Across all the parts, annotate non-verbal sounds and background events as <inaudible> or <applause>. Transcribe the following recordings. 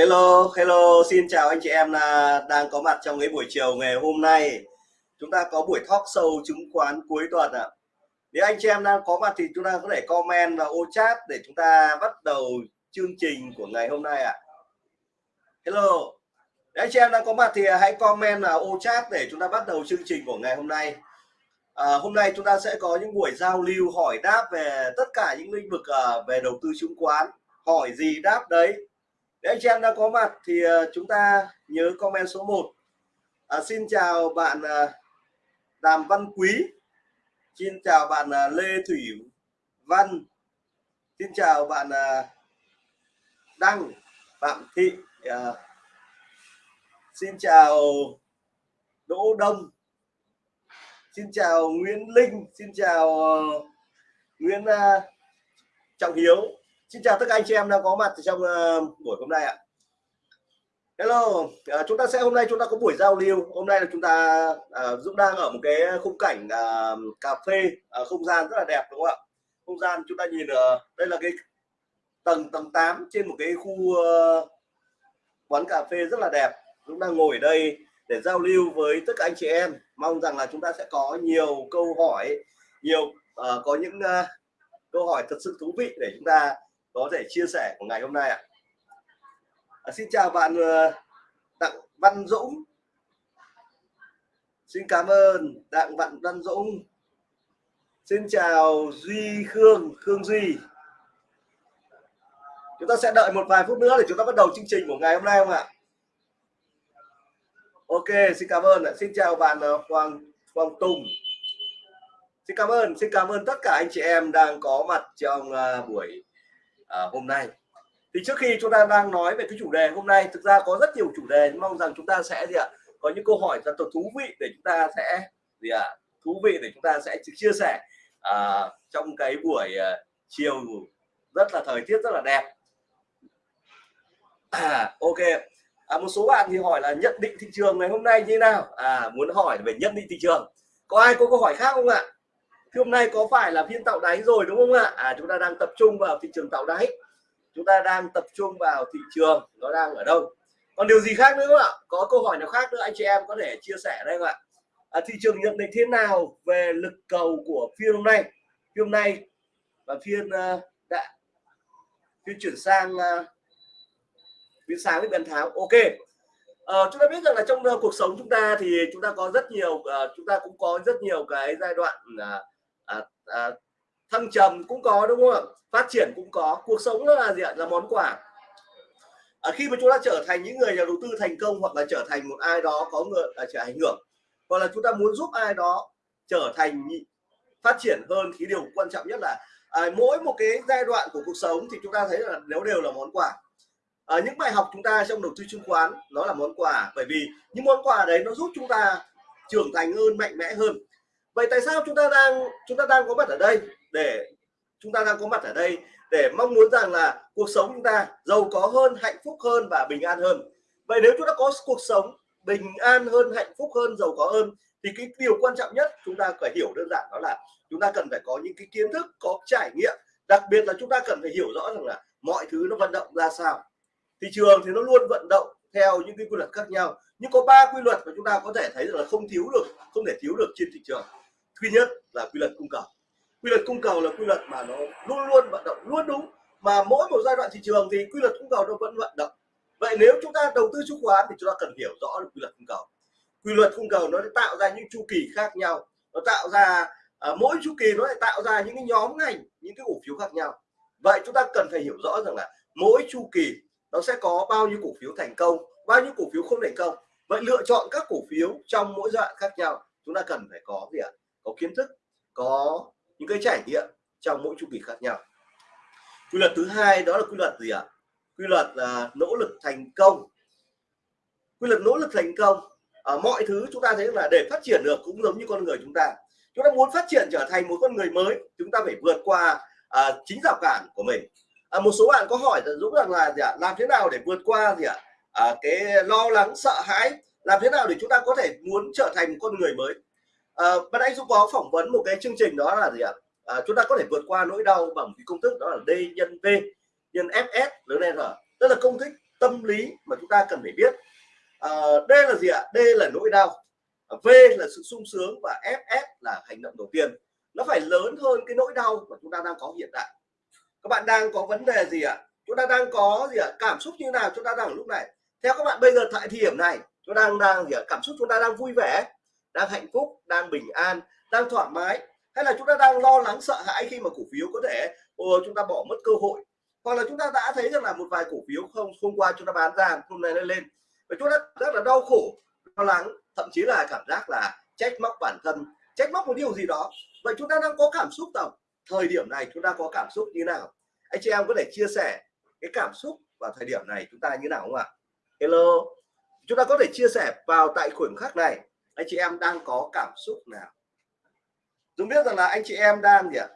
Hello, hello, xin chào anh chị em là đang có mặt trong cái buổi chiều ngày hôm nay. Chúng ta có buổi talk show chứng khoán cuối tuần ạ. À. Nếu anh chị em đang có mặt thì chúng ta có thể comment vào ô chat để chúng ta bắt đầu chương trình của ngày hôm nay ạ. À. Hello. Nếu anh chị em đang có mặt thì hãy comment vào ô chat để chúng ta bắt đầu chương trình của ngày hôm nay. À, hôm nay chúng ta sẽ có những buổi giao lưu hỏi đáp về tất cả những lĩnh vực uh, về đầu tư chứng khoán. Hỏi gì đáp đấy nếu anh chị em đã có mặt thì ờ, chúng ta nhớ comment số 1 à, xin chào bạn ờ, Đàm Văn Quý. Xin chào bạn ờ, Lê Thủy Văn. Xin chào bạn Đăng Phạm Thị à, xin chào Đỗ Đông. Xin chào Nguyễn Linh. Xin chào Nguyễn Trọng Hiếu. Xin chào tất cả anh chị em đang có mặt trong uh, buổi hôm nay ạ. Hello, uh, chúng ta sẽ hôm nay chúng ta có buổi giao lưu. Hôm nay là chúng ta uh, Dũng đang ở một cái khung cảnh uh, cà phê, uh, không gian rất là đẹp đúng không ạ? Không gian chúng ta nhìn uh, đây là cái tầng tầng 8 trên một cái khu uh, quán cà phê rất là đẹp. Dũng đang ngồi ở đây để giao lưu với tất cả anh chị em. Mong rằng là chúng ta sẽ có nhiều câu hỏi, nhiều uh, có những uh, câu hỏi thật sự thú vị để chúng ta có thể chia sẻ của ngày hôm nay ạ. À, xin chào bạn ờ, đặng văn dũng. Xin cảm ơn đặng văn văn dũng. Xin chào duy khương khương duy. Chúng ta sẽ đợi một vài phút nữa để chúng ta bắt đầu chương trình của ngày hôm nay không ạ? Ok xin cảm ơn xin chào bạn ờ, hoàng hoàng tùng. Xin cảm ơn xin cảm ơn tất cả anh chị em đang có mặt trong ờ, buổi à, hôm nay. Thì trước khi chúng ta đang nói về cái chủ đề hôm nay thực ra có rất nhiều chủ đề mong rằng chúng ta sẽ gì ạ? Có những câu hỏi rất là thú vị để chúng ta sẽ gì ạ? Thú vị để chúng ta sẽ chia sẻ à, trong cái buổi à, chiều rất là thời tiết rất là đẹp. À, ok. À, một số bạn thì hỏi là nhận định thị trường ngày hôm nay như thế nào? À muốn hỏi về nhận định thị trường. Có ai có câu hỏi khác không ạ? Thì hôm nay có phải là phiên tạo đáy rồi đúng không ạ? À chúng ta đang tập trung vào thị trường tạo đáy. Chúng ta đang tập trung vào thị trường nó đang ở đâu. Còn điều gì khác nữa không ạ? Có câu hỏi nào khác nữa anh chị em có thể chia sẻ đây không ạ? À, thị trường nhận định thế nào về lực cầu của phiên hôm nay? Phiên hôm nay và phiên uh, đã phiên chuyển sang uh, phiên sáng với biến tháo ok. Uh, chúng ta biết rằng là trong uh, cuộc sống chúng ta thì chúng ta có rất nhiều uh, chúng ta cũng có rất nhiều cái giai đoạn uh, à, à, thăng trầm cũng có đúng không ạ? Phát triển cũng có cuộc sống là gì ạ? Là món quà. À, khi mà chúng ta trở thành những người nhà đầu tư thành công hoặc là trở thành một ai đó có người à, trở ảnh hưởng hoặc là chúng ta muốn giúp ai đó trở thành phát triển hơn thì điều quan trọng nhất là à, mỗi một cái giai đoạn của cuộc sống thì chúng ta thấy là nếu đều là món quà. À, những bài học chúng ta trong đầu tư chứng khoán nó là món quà. Bởi vì những món quà đấy nó giúp chúng ta trưởng thành hơn mạnh mẽ hơn vậy tại sao chúng ta đang, chúng ta đang có mặt ở đây để, chúng ta đang có mặt ở đây để mong muốn rằng là cuộc sống chúng ta giàu có hơn, hạnh phúc hơn và bình an hơn? Vậy nếu chúng ta có cuộc sống bình an hơn, hạnh phúc hơn, giàu có hơn, thì cái điều quan trọng nhất chúng ta phải hiểu đơn giản đó là chúng ta cần phải có những cái kiến thức, có trải nghiệm. Đặc biệt là chúng ta cần phải hiểu rõ rằng là mọi thứ nó vận động ra sao. Thị trường thì nó luôn vận động theo những cái quy luật khác nhau. Nhưng có ba quy luật mà chúng ta có thể thấy là không thiếu được, không thể thiếu được trên thị trường duy nhất là quy luật cung cầu. Quy luật cung cầu là quy luật mà nó luôn luôn vận động luôn đúng mà mỗi một giai đoạn thị trường thì quy luật cung cầu nó vẫn vận động. Vậy nếu chúng ta đầu tư chứng khoán thì chúng ta cần hiểu rõ được quy luật cung cầu. Quy luật cung cầu nó sẽ tạo ra những chu kỳ khác nhau. Nó tạo ra à, mỗi chu kỳ nó lại tạo ra những cái nhóm ngành những cái cổ phiếu khác nhau. Vậy chúng ta cần phải hiểu rõ rằng là mỗi chu kỳ nó sẽ có bao nhiêu cổ phiếu thành công bao nhiêu cổ phiếu không thành công. Vậy lựa chọn các cổ phiếu trong mỗi giai đoạn khác nhau chúng ta cần phải có gì ạ? Có kiến thức có những cái trải nghiệm trong mỗi chu kỳ khác nhau. Quy luật thứ hai đó là quy luật gì ạ? Quy luật là nỗ lực thành công. Quy luật nỗ lực thành công ở mọi thứ chúng ta thấy là để phát triển được cũng giống như con người chúng ta. Chúng ta muốn phát triển trở thành một con người mới chúng ta phải vượt qua à, chính rào cản của mình. À, một số bạn có hỏi là dũng rằng là gì ạ? Làm thế nào để vượt qua gì ạ? À, cái lo lắng sợ hãi làm thế nào để chúng ta có thể muốn trở thành một con người mới? À, anh dũng có phỏng vấn một cái chương trình đó là gì ạ? À, chúng ta có thể vượt qua nỗi đau bằng cái công thức đó là d nhân v nhân fs lớn lên rồi tức là công thức tâm lý mà chúng ta cần phải biết. À, D là gì ạ? D là nỗi đau. V là sự sung sướng và FS là hành động đầu tiên. Nó phải lớn hơn cái nỗi đau mà chúng ta đang có hiện tại. Các bạn đang có vấn đề gì ạ? Chúng ta đang có gì ạ? Cảm xúc như nào? Chúng ta đang lúc này. Theo các bạn bây giờ tại thời điểm này chúng ta đang đang gì ạ? Cảm xúc chúng ta đang vui vẻ đang hạnh phúc đang bình an đang thoải mái hay là chúng ta đang lo lắng sợ hãi khi mà cổ phiếu có thể ồ, chúng ta bỏ mất cơ hội? Hoặc là chúng ta đã thấy rằng là một vài cổ phiếu không hôm qua chúng ta bán ra hôm nay nó lên. Và chúng ta rất là đau khổ lo lắng thậm chí là cảm giác là trách móc bản thân trách móc một điều gì đó. Vậy chúng ta đang có cảm xúc đâu thời điểm này chúng ta có cảm xúc như nào? Anh chị em có thể chia sẻ cái cảm xúc vào thời điểm này chúng ta như nào không ạ? Hello. Chúng ta có thể chia sẻ vào tại khoảnh khắc này anh chị em đang có cảm xúc nào? Dũng biết rằng là anh chị em đang gì ạ?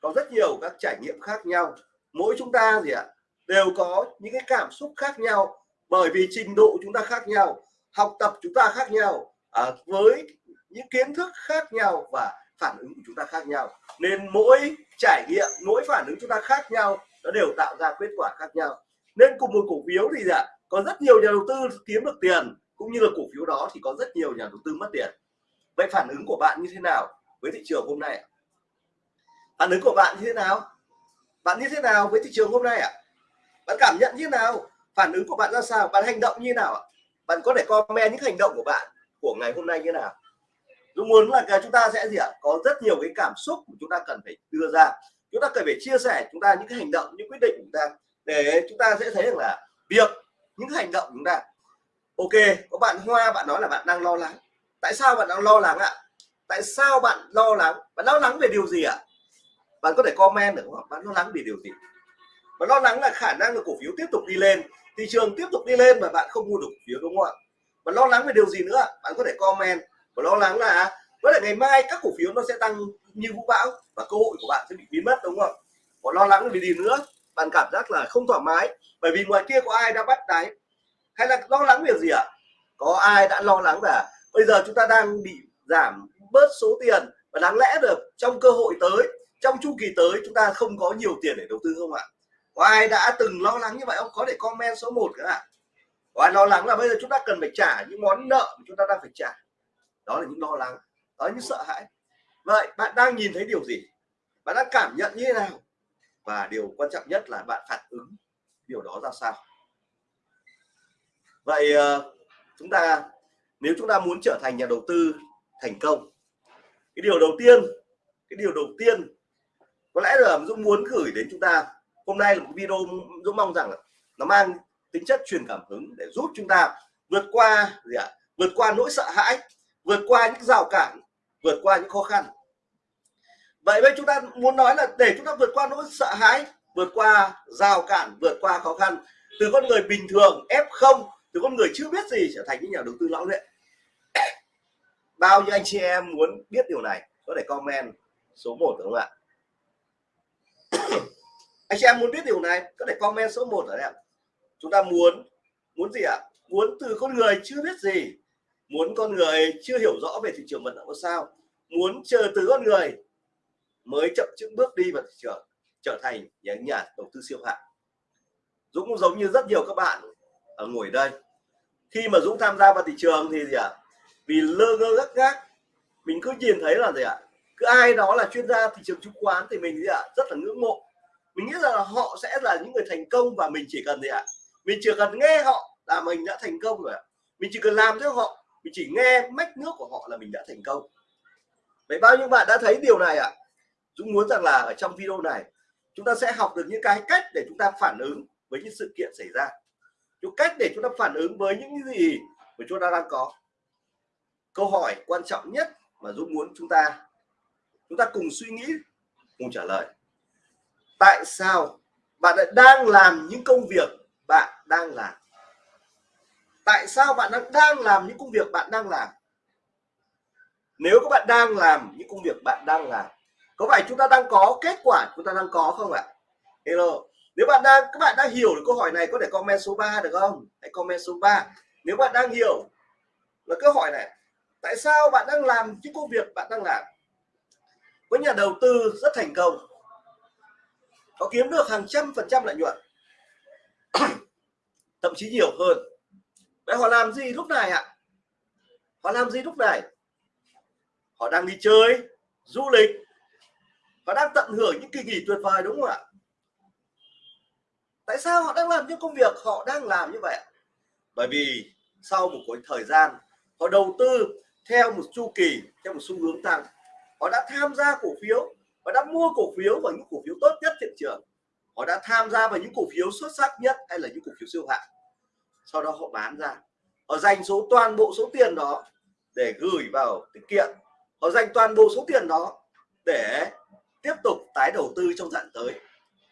Có rất nhiều các trải nghiệm khác nhau. Mỗi chúng ta gì ạ? Đều có những cái cảm xúc khác nhau. Bởi vì trình độ chúng ta khác nhau học tập chúng ta khác nhau à, với những kiến thức khác nhau và phản ứng của chúng ta khác nhau. Nên mỗi trải nghiệm mỗi phản ứng chúng ta khác nhau nó đều tạo ra kết quả khác nhau. Nên cùng một cổ phiếu thì ạ? Có rất nhiều nhà đầu tư kiếm được tiền cũng như là cổ phiếu đó thì có rất nhiều nhà đầu tư mất tiền. Vậy phản ứng của bạn như thế nào với thị trường hôm nay phản ứng của bạn như thế nào? Bạn như thế nào với thị trường hôm nay ạ? Bạn cảm nhận như thế nào? Phản ứng của bạn ra sao? Bạn hành động như thế nào ạ? Bạn có thể comment những hành động của bạn của ngày hôm nay như thế nào? Dũng muốn là chúng ta sẽ gì ạ? Có rất nhiều cái cảm xúc mà chúng ta cần phải đưa ra. Chúng ta cần phải chia sẻ chúng ta những cái hành động, những quyết định của chúng ta. Để chúng ta sẽ thấy rằng là việc, những hành động chúng ta ok, có bạn hoa, bạn nói là bạn đang lo lắng. Tại sao bạn đang lo lắng ạ? Tại sao bạn lo lắng? Bạn lo lắng về điều gì ạ? Bạn có thể comment được không? Bạn lo lắng về điều gì? Bạn lo lắng là khả năng là cổ phiếu tiếp tục đi lên. Thị trường tiếp tục đi lên mà bạn không mua được cổ phiếu đúng không ạ? Bạn lo lắng về điều gì nữa? Bạn có thể comment. Và lo lắng là có thể ngày mai các cổ phiếu nó sẽ tăng như vũ bão và cơ hội của bạn sẽ bị biến mất đúng không? Còn lo lắng vì gì nữa? Bạn cảm giác là không thoải mái. Bởi vì ngoài kia có ai đã bắt đáy? Hay là lo lắng việc gì ạ? Có ai đã lo lắng là bây giờ chúng ta đang bị giảm bớt số tiền và đáng lẽ được trong cơ hội tới, trong chu kỳ tới chúng ta không có nhiều tiền để đầu tư không ạ? Có ai đã từng lo lắng như vậy không? Có thể comment số 1 cả ạ có ai lo lắng là bây giờ chúng ta cần phải trả những món nợ mà chúng ta đang phải trả? Đó là những lo lắng, đó là những sợ hãi. Vậy bạn đang nhìn thấy điều gì? Bạn đang cảm nhận như thế nào? Và điều quan trọng nhất là bạn phản ứng điều đó ra sao? Vậy ờ, chúng ta, nếu chúng ta muốn trở thành nhà đầu tư thành công, cái điều đầu tiên, cái điều đầu tiên có lẽ là Dũng muốn gửi đến chúng ta, hôm nay là một video Dũng mong rằng là nó mang tính chất truyền cảm hứng để giúp chúng ta vượt qua gì ạ? Vượt qua nỗi sợ hãi, vượt qua những rào cản, vượt qua những khó khăn. Vậy bây chúng ta muốn nói là để chúng ta vượt qua nỗi sợ hãi, vượt qua rào cản, vượt qua khó khăn, từ con người bình thường f0 từ con người chưa biết gì trở thành những nhà đầu tư lão luyện <coughs> bao nhiêu anh chị em muốn biết điều này, có thể comment số 1 đúng không ạ? <coughs> Anh chị em muốn biết điều này, có thể comment số 1 ở đây chúng ta muốn muốn gì ạ? Muốn từ con người chưa biết gì, muốn con người chưa hiểu rõ về thị trường vận động sao, muốn chờ từ con người mới chậm chững bước đi vào thị trường, trở thành những nhà đầu tư siêu hạng. Dũng cũng giống như rất nhiều các bạn Ờ, ngồi đây khi mà Dũng tham gia vào thị trường thì gì ạ à? vì lơ ngơ gắt gác, mình cứ nhìn thấy là gì ạ à? cứ ai đó là chuyên gia thị trường chứng khoán thì mình gì ạ à? rất là ngưỡng mộ mình nghĩ rằng là họ sẽ là những người thành công và mình chỉ cần gì ạ à? mình chỉ cần nghe họ là mình đã thành công rồi ạ mình chỉ cần làm theo họ, mình chỉ nghe mách nước của họ là mình đã thành công vậy bao nhiêu bạn đã thấy điều này ạ à? Dũng muốn rằng là ở trong video này, chúng ta sẽ học được những cái cách để chúng ta phản ứng với những sự kiện xảy ra chúng cách để chúng ta phản ứng với những gì mà chúng ta đang có. Câu hỏi quan trọng nhất mà Dũng muốn chúng ta chúng ta cùng suy nghĩ, cùng trả lời. Tại sao bạn lại đang làm những công việc bạn đang làm? Tại sao bạn đang đang làm những công việc bạn đang làm? Nếu các bạn đang làm những công việc bạn đang làm, có phải chúng ta đang có kết quả chúng ta đang có không ạ? Hello nếu bạn đang, các bạn đang hiểu được câu hỏi này có thể comment số 3 được không? Hãy comment số 3 nếu bạn đang hiểu là câu hỏi này, tại sao bạn đang làm những công việc bạn đang làm? Có nhà đầu tư rất thành công, có kiếm được hàng trăm phần trăm lợi nhuận, <clears throat> thậm chí nhiều hơn. Vậy họ làm gì lúc này ạ? Họ làm gì lúc này? Họ đang đi chơi, du lịch. Họ đang tận hưởng những kỳ nghỉ tuyệt vời, đúng không ạ? Tại sao họ đang làm những công việc họ đang làm như vậy bởi vì sau một cái thời gian, họ đầu tư theo một chu kỳ, theo một xu hướng tăng. Họ đã tham gia cổ phiếu và đã mua cổ phiếu vào những cổ phiếu tốt nhất thị trường. Họ đã tham gia vào những cổ phiếu xuất sắc nhất hay là những cổ phiếu siêu hạng. Sau đó họ bán ra. Họ dành số, toàn bộ số tiền đó để gửi vào tiết kiệm. Họ dành toàn bộ số tiền đó để tiếp tục tái đầu tư trong dạng tới.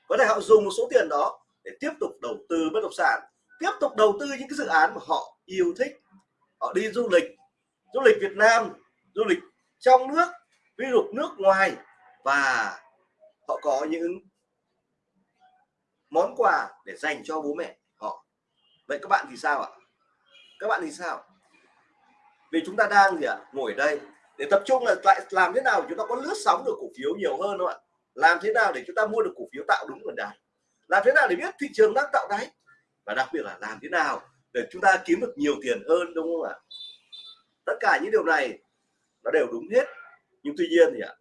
Có thể họ dùng một số tiền đó để tiếp tục đầu tư bất động sản, tiếp tục đầu tư những cái dự án mà họ yêu thích. Họ đi du lịch du lịch Việt Nam, du lịch trong nước, ví dụ nước ngoài, và họ có những món quà để dành cho bố mẹ họ. Vậy các bạn thì sao ạ? Các bạn thì sao? Vì chúng ta đang gì ạ? Ngồi đây để tập trung là lại làm thế nào chúng ta có lướt sóng được cổ phiếu nhiều hơn không ạ? Làm thế nào để chúng ta mua được cổ phiếu tạo đúng nguồn đáy làm thế nào để biết thị trường đang tạo đáy? Và đặc biệt là làm thế nào để chúng ta kiếm được nhiều tiền hơn, đúng không ạ? Tất cả những điều này nó đều đúng hết. Nhưng tuy nhiên thì ạ,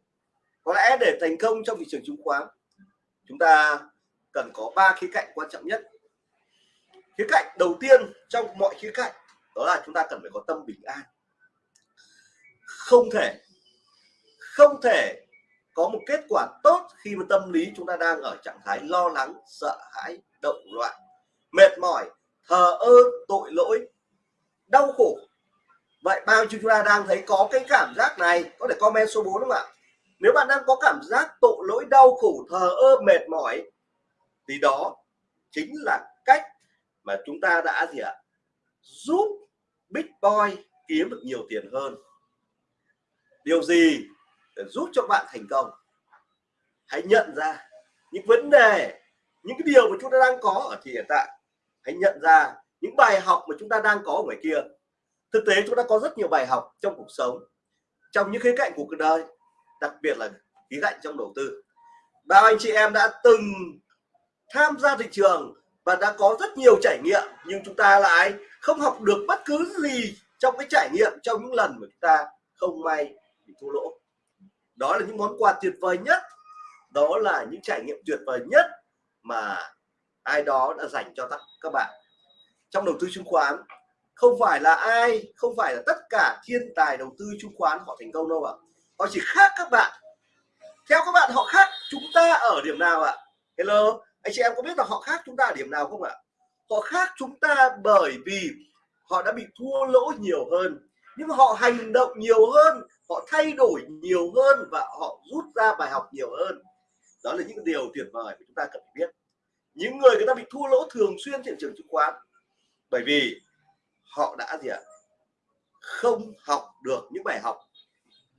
có lẽ để thành công trong thị trường chứng khoán, chúng ta cần có ba khía cạnh quan trọng nhất. Khía cạnh đầu tiên trong mọi khía cạnh, đó là chúng ta cần phải có tâm bình an. Không thể không thể có một kết quả tốt khi mà tâm lý chúng ta đang ở trạng thái lo lắng, sợ hãi, động loạn, mệt mỏi, thờ ơ, tội lỗi, đau khổ. Vậy bao nhiêu chúng ta đang thấy có cái cảm giác này? Có thể comment số 4 đúng không ạ? Nếu bạn đang có cảm giác tội lỗi, đau khổ, thờ ơ, mệt mỏi, thì đó chính là cách mà chúng ta đã gì ạ? Giúp big boy kiếm được nhiều tiền hơn. Điều gì để giúp cho bạn thành công. Hãy nhận ra những vấn đề, những cái điều mà chúng ta đang có ở thì hiện tại. Hãy nhận ra những bài học mà chúng ta đang có ở ngoài kia. Thực tế chúng ta có rất nhiều bài học trong cuộc sống, trong những khía cạnh của cuộc đời, đặc biệt là khía cạnh trong đầu tư. Bao anh chị em đã từng tham gia thị trường và đã có rất nhiều trải nghiệm, nhưng chúng ta lại không học được bất cứ gì trong cái trải nghiệm trong những lần mà chúng ta không may bị thua lỗ đó là những món quà tuyệt vời nhất. Đó là những trải nghiệm tuyệt vời nhất mà ai đó đã dành cho các bạn. Trong đầu tư chứng khoán, không phải là ai, không phải là tất cả thiên tài đầu tư chứng khoán họ thành công đâu ạ. Họ chỉ khác các bạn. Theo các bạn, họ khác chúng ta ở điểm nào ạ? Hello, anh chị em có biết là họ khác chúng ta ở điểm nào không ạ? Họ khác chúng ta bởi vì họ đã bị thua lỗ nhiều hơn, nhưng họ hành động nhiều hơn họ thay đổi nhiều hơn và họ rút ra bài học nhiều hơn. Đó là những điều tuyệt vời mà chúng ta cần phải biết. Những người người ta bị thua lỗ thường xuyên trên thị trường chứng khoán, bởi vì họ đã gì ạ? Không học được những bài học,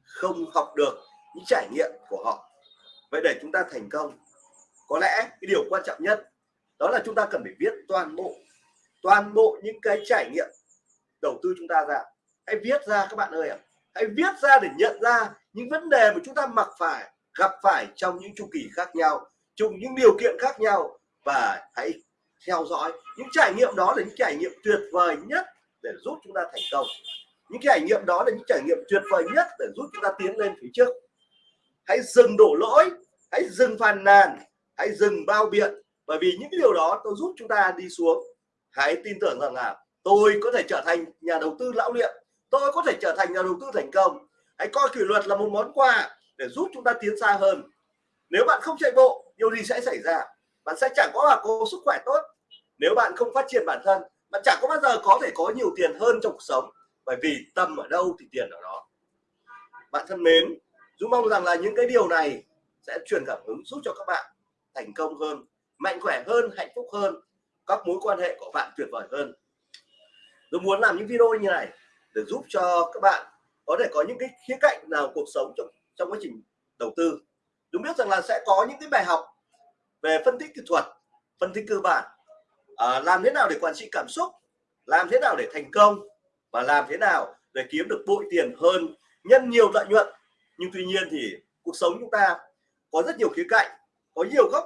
không học được những trải nghiệm của họ. Vậy để chúng ta thành công, có lẽ cái điều quan trọng nhất, đó là chúng ta cần phải viết toàn bộ toàn bộ những cái trải nghiệm đầu tư chúng ta ra. Hãy viết ra các bạn ơi ạ hãy viết ra để nhận ra những vấn đề mà chúng ta mặc phải, gặp phải trong những chu kỳ khác nhau trong những điều kiện khác nhau và hãy theo dõi những trải nghiệm đó là những trải nghiệm tuyệt vời nhất để giúp chúng ta thành công. Những trải nghiệm đó là những trải nghiệm tuyệt vời nhất để giúp chúng ta tiến lên phía trước. Hãy dừng đổ lỗi, hãy dừng phàn nàn, hãy dừng bao biện, bởi vì những điều đó tôi giúp chúng ta đi xuống. Hãy tin tưởng rằng là tôi có thể trở thành nhà đầu tư lão luyện tôi có thể trở thành nhà đầu tư thành công. Hãy coi kỷ luật là một món quà để giúp chúng ta tiến xa hơn. Nếu bạn không chạy bộ, điều gì sẽ xảy ra? Bạn sẽ chẳng có là có sức khỏe tốt. Nếu bạn không phát triển bản thân, bạn chẳng có bao giờ có thể có nhiều tiền hơn trong cuộc sống. Bởi vì tâm ở đâu thì tiền ở đó. Bạn thân mến, Dũng mong rằng là những cái điều này sẽ truyền cảm hứng giúp cho các bạn thành công hơn, mạnh khỏe hơn, hạnh phúc hơn, các mối quan hệ của bạn tuyệt vời hơn. Tôi muốn làm những video như này để giúp cho các bạn có thể có những cái khía cạnh nào cuộc sống trong trong quá trình đầu tư. Chúng biết rằng là sẽ có những cái bài học về phân tích kỹ thuật phân tích cơ bản. À, làm thế nào để quản trị cảm xúc làm thế nào để thành công và làm thế nào để kiếm được bội tiền hơn nhân nhiều lợi nhuận. Nhưng tuy nhiên thì cuộc sống chúng ta có rất nhiều khía cạnh có nhiều góc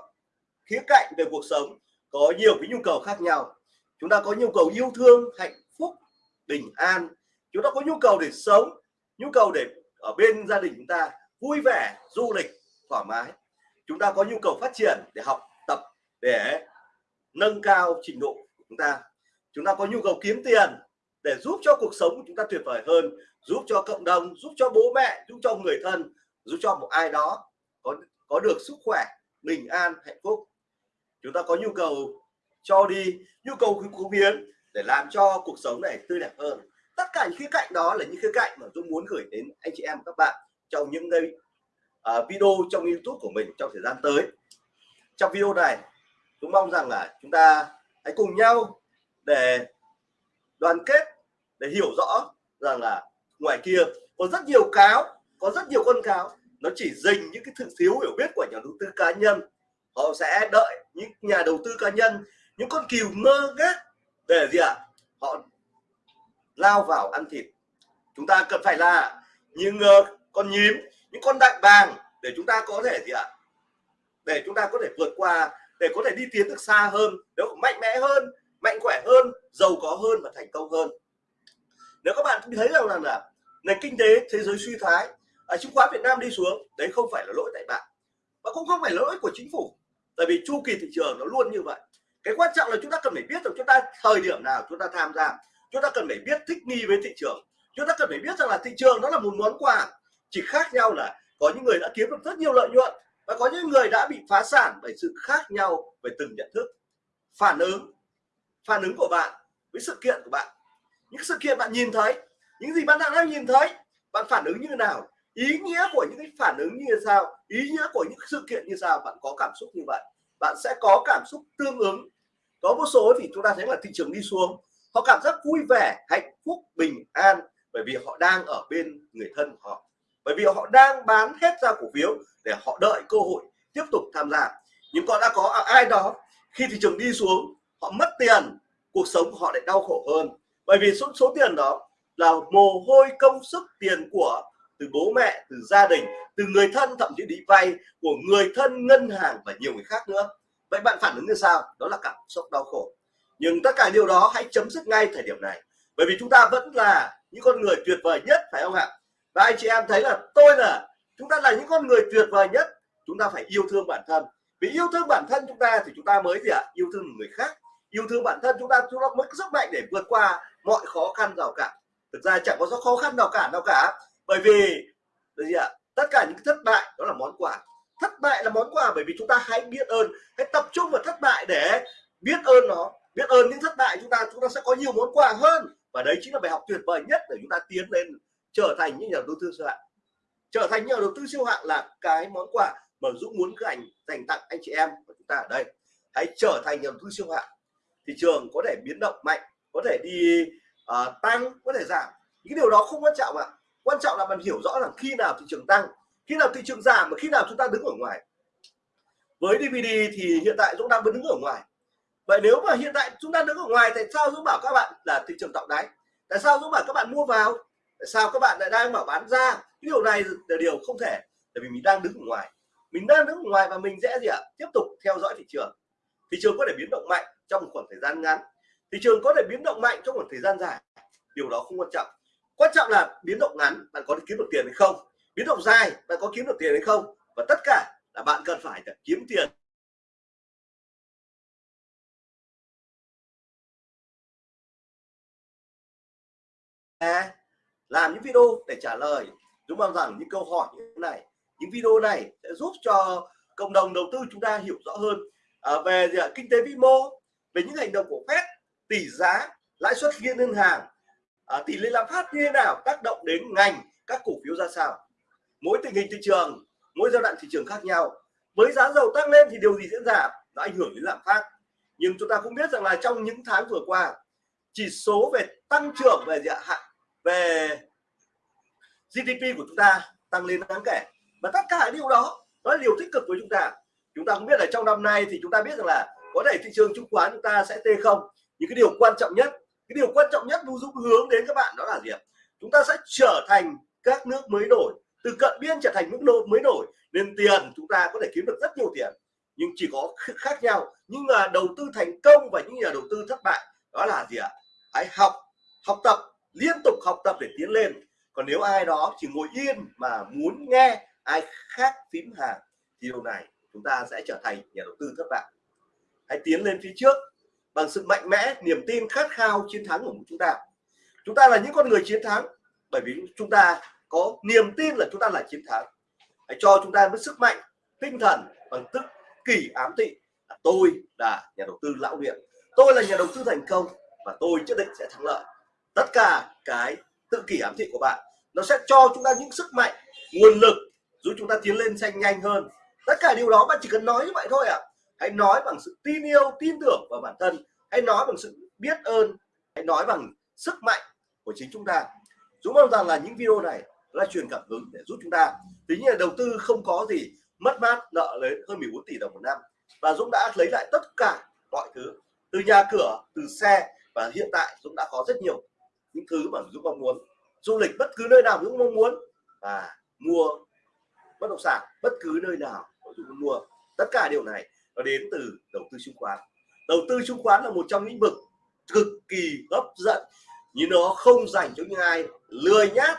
khía cạnh về cuộc sống có nhiều cái nhu cầu khác nhau. Chúng ta có nhu cầu yêu thương hạnh phúc bình an chúng ta có nhu cầu để sống, nhu cầu để ở bên gia đình chúng ta vui vẻ, du lịch, thoải mái. Chúng ta có nhu cầu phát triển để học tập, để nâng cao trình độ của chúng ta. Chúng ta có nhu cầu kiếm tiền để giúp cho cuộc sống của chúng ta tuyệt vời hơn, giúp cho cộng đồng, giúp cho bố mẹ, giúp cho người thân, giúp cho một ai đó có có được sức khỏe, bình an, hạnh phúc. Chúng ta có nhu cầu cho đi, nhu cầu cống hiến để làm cho cuộc sống này tươi đẹp hơn tất cả những khía cạnh đó là những khía cạnh mà tôi muốn gửi đến anh chị em các bạn trong những cái uh, video trong YouTube của mình trong thời gian tới. Trong video này tôi mong rằng là chúng ta hãy cùng nhau để đoàn kết để hiểu rõ rằng là ngoài kia có rất nhiều cáo có rất nhiều con cáo. Nó chỉ dình những cái sự thiếu hiểu biết của nhà đầu tư cá nhân. Họ sẽ đợi những nhà đầu tư cá nhân những con cừu mơ ghét để gì ạ? À? họ lao vào ăn thịt. Chúng ta cần phải là những uh, con nhím những con đại bàng để chúng ta có thể gì ạ? À? để chúng ta có thể vượt qua để có thể đi tiến được xa hơn nếu mạnh mẽ hơn mạnh khỏe hơn giàu có hơn và thành công hơn. Nếu các bạn thấy rằng là, là nền kinh tế thế giới suy thoái ở chứng khoán Việt Nam đi xuống đấy không phải là lỗi tại bạn và cũng không phải là lỗi của chính phủ tại vì chu kỳ thị trường nó luôn như vậy. Cái quan trọng là chúng ta cần phải biết rằng chúng ta thời điểm nào chúng ta tham gia chúng ta cần phải biết thích nghi với thị trường. Chúng ta cần phải biết rằng là thị trường nó là một món quà, chỉ khác nhau là có những người đã kiếm được rất nhiều lợi nhuận và có những người đã bị phá sản bởi sự khác nhau về từng nhận thức. Phản ứng phản ứng của bạn với sự kiện của bạn. Những sự kiện bạn nhìn thấy, những gì bạn đang nhìn thấy, bạn phản ứng như thế nào? Ý nghĩa của những cái phản ứng như sao, ý nghĩa của những sự kiện như sao, bạn có cảm xúc như vậy. Bạn sẽ có cảm xúc tương ứng. Có một số thì chúng ta thấy là thị trường đi xuống họ cảm giác vui vẻ, hạnh phúc, bình an bởi vì họ đang ở bên người thân của họ. Bởi vì họ đang bán hết ra cổ phiếu để họ đợi cơ hội tiếp tục tham gia. Nhưng còn đã có ai đó, khi thị trường đi xuống, họ mất tiền, cuộc sống của họ lại đau khổ hơn. Bởi vì số số tiền đó là mồ hôi công sức tiền của từ bố mẹ, từ gia đình, từ người thân, thậm chí đi vay của người thân, ngân hàng và nhiều người khác nữa. Vậy bạn phản ứng như sao? Đó là cảm xúc đau khổ nhưng tất cả điều đó hãy chấm dứt ngay thời điểm này. Bởi vì chúng ta vẫn là những con người tuyệt vời nhất, phải không ạ? Và anh chị em thấy là tôi là, chúng ta là những con người tuyệt vời nhất. Chúng ta phải yêu thương bản thân. Vì yêu thương bản thân chúng ta thì chúng ta mới gì ạ? Yêu thương người khác. Yêu thương bản thân chúng ta chúng ta mới sức mạnh để vượt qua mọi khó khăn rào cản thực ra chẳng có khó khăn nào cả nào cả. Bởi vì gì ạ? Tất cả những thất bại đó là món quà. Thất bại là món quà bởi vì chúng ta hãy biết ơn. Hãy tập trung vào thất bại để biết ơn nó biết ơn những thất bại chúng ta chúng ta sẽ có nhiều món quà hơn. Và đấy chính là bài học tuyệt vời nhất để chúng ta tiến lên trở thành những nhà đầu tư siêu hạng. Trở thành nhà đầu tư siêu hạng là cái món quà mà Dũng muốn các anh dành tặng anh chị em của chúng ta ở đây. Hãy trở thành nhà đầu tư siêu hạng. Thị trường có thể biến động mạnh có thể đi uh, tăng có thể giảm. Những điều đó không quan trọng ạ. Quan trọng là bạn hiểu rõ rằng khi nào thị trường tăng khi nào thị trường giảm và khi nào chúng ta đứng ở ngoài. Với DVD thì hiện tại Dũng đang đứng ở ngoài vậy nếu mà hiện tại chúng ta đứng ở ngoài tại sao Dũng bảo các bạn là thị trường tạo đáy? Tại sao Dũng bảo các bạn mua vào? Tại sao các bạn lại đang bảo bán ra? Cái điều này là điều không thể, tại vì mình đang đứng ở ngoài. Mình đang đứng ở ngoài và mình sẽ gì ạ? Tiếp tục theo dõi thị trường. Thị trường có thể biến động mạnh trong một khoảng thời gian ngắn. Thị trường có thể biến động mạnh trong một thời gian dài. Điều đó không quan trọng. Quan trọng là biến động ngắn, bạn có kiếm được tiền hay không? Biến động dài, bạn có kiếm được tiền hay không? Và tất cả là bạn cần phải kiếm tiền làm những video để trả lời. Chúng mong rằng những câu hỏi như thế này những video này sẽ giúp cho cộng đồng đầu tư chúng ta hiểu rõ hơn. À, về gì, kinh tế vĩ mô về những hành động của Fed tỷ giá lãi suất liên ngân hàng à, tỷ lệ lạm phát như thế nào tác động đến ngành các cổ phiếu ra sao. Mỗi tình hình thị trường mỗi giai đoạn thị trường khác nhau. Với giá dầu tăng lên thì điều gì diễn ra? Nó ảnh hưởng đến lạm phát. Nhưng chúng ta cũng biết rằng là trong những tháng vừa qua chỉ số về tăng trưởng về hạn về GDP của chúng ta tăng lên đáng kể. Và tất cả điều đó nó là điều tích cực của chúng ta. Chúng ta cũng biết là trong năm nay thì chúng ta biết rằng là có thể thị trường chứng khoán chúng ta sẽ tê không. Những cái điều quan trọng nhất, cái điều quan trọng nhất Dũng hướng đến các bạn đó là gì chúng ta sẽ trở thành các nước mới nổi. Từ cận biên trở thành nước nổi mới nổi. Nên tiền chúng ta có thể kiếm được rất nhiều tiền. Nhưng chỉ có khác nhau. Nhưng nhà đầu tư thành công và những nhà đầu tư thất bại đó là gì ạ? Hãy học học tập liên tục học tập để tiến lên. Còn nếu ai đó chỉ ngồi yên mà muốn nghe ai khác phím hàng, thì điều này chúng ta sẽ trở thành nhà đầu tư thất bại. Hãy tiến lên phía trước bằng sự mạnh mẽ, niềm tin khát khao chiến thắng của chúng ta. Chúng ta là những con người chiến thắng, bởi vì chúng ta có niềm tin là chúng ta là chiến thắng. Hãy cho chúng ta với sức mạnh, tinh thần bằng tức kỳ ám thị. Tôi là nhà đầu tư lão luyện tôi là nhà đầu tư thành công và tôi nhất định sẽ thắng lợi tất cả cái tự kỷ ám thị của bạn, nó sẽ cho chúng ta những sức mạnh, nguồn lực giúp chúng ta tiến lên xanh nhanh hơn. Tất cả điều đó bạn chỉ cần nói như vậy thôi ạ. À. hãy nói bằng sự tin yêu, tin tưởng vào bản thân. Hãy nói bằng sự biết ơn. Hãy nói bằng sức mạnh của chính chúng ta. Dũng mong rằng là những video này là truyền cảm hứng để giúp chúng ta. Tính là đầu tư không có gì, mất mát, nợ lấy hơn 14 tỷ đồng một năm. Và Dũng đã lấy lại tất cả mọi thứ từ nhà cửa, từ xe. Và hiện tại Dũng đã có rất nhiều những thứ mà Dũng mong muốn. Du lịch bất cứ nơi nào Dũng mong muốn và mua bất động sản bất cứ nơi nào Dũng muốn mua. Tất cả điều này nó đến từ đầu tư chứng khoán. Đầu tư chứng khoán là một trong lĩnh vực cực kỳ hấp dẫn. Nhưng nó không dành cho những ai lười nhát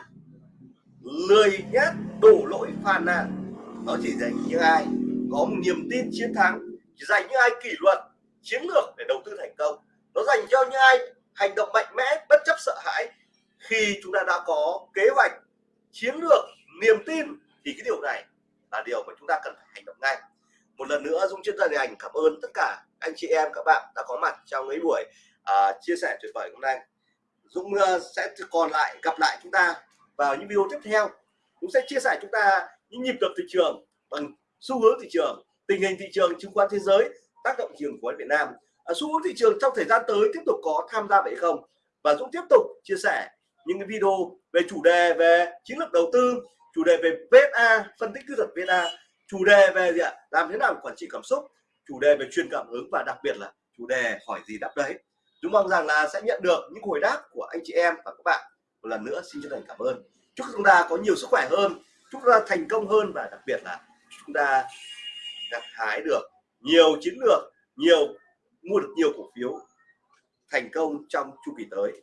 lười nhát đổ lỗi phàn nàn. Nó chỉ dành những ai có một niềm tin chiến thắng, chỉ dành những ai kỷ luật, chiến lược để đầu tư thành công. Nó dành cho những ai hành động mạnh mẽ bất chấp sợ hãi. Khi chúng ta đã có kế hoạch chiến lược niềm tin thì cái điều này là điều mà chúng ta cần phải hành động ngay. Một lần nữa dung chuyên gia đình cảm ơn tất cả anh chị em các bạn đã có mặt trong cái buổi uh, chia sẻ tuyệt vời hôm nay. Dũng uh, à, sẽ còn lại gặp lại chúng ta vào những video tiếp theo. Cũng sẽ chia sẻ chúng ta những nhịp đập thị trường bằng xu hướng thị trường tình hình thị trường chứng khoán thế giới tác động trường của Việt Nam xu hướng thị trường trong thời gian tới tiếp tục có tham gia vậy không? Và Dũng tiếp tục chia sẻ những cái video về chủ đề về chiến lược đầu tư, chủ đề về VSA phân tích kỹ thuật VSA chủ đề về gì ạ? Làm thế nào quản trị cảm xúc, chủ đề về truyền cảm hứng và đặc biệt là chủ đề hỏi gì đáp đấy. Chúng mong rằng là sẽ nhận được những hồi đáp của anh chị em và các bạn. Một lần nữa xin chân thành cảm ơn. Chúc chúng ta có nhiều sức khỏe hơn, chúc chúng ta thành công hơn và đặc biệt là chúng ta gặt hái được nhiều chiến lược, nhiều mua được nhiều cổ phiếu thành công trong chu kỳ tới.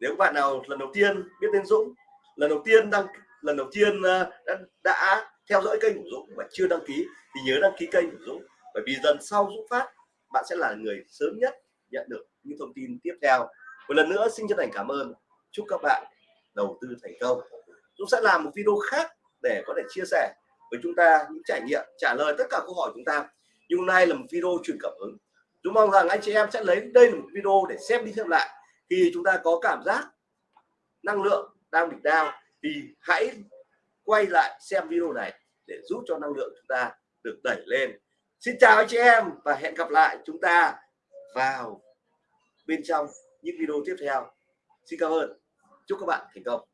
Nếu các bạn nào lần đầu tiên biết tên Dũng lần đầu tiên đăng lần đầu tiên ờ, đã, đã theo dõi kênh của Dũng và chưa đăng ký thì nhớ đăng ký kênh của Dũng. Bởi vì dần sau Dũng phát bạn sẽ là người sớm nhất nhận được những thông tin tiếp theo. Một lần nữa xin chân thành cảm ơn. Chúc các bạn đầu tư thành công. Dũng sẽ làm một video khác để có thể chia sẻ với chúng ta những trải nghiệm trả lời tất cả câu hỏi chúng ta nhưng hôm nay là một video truyền cảm hứng. Chúng mong rằng anh chị em sẽ lấy đây là một video để xem đi xem lại. Khi chúng ta có cảm giác năng lượng đang bị đau thì hãy quay lại xem video này để giúp cho năng lượng chúng ta được đẩy lên. Xin chào anh chị em và hẹn gặp lại chúng ta vào bên trong những video tiếp theo. Xin cảm ơn. Chúc các bạn thành công.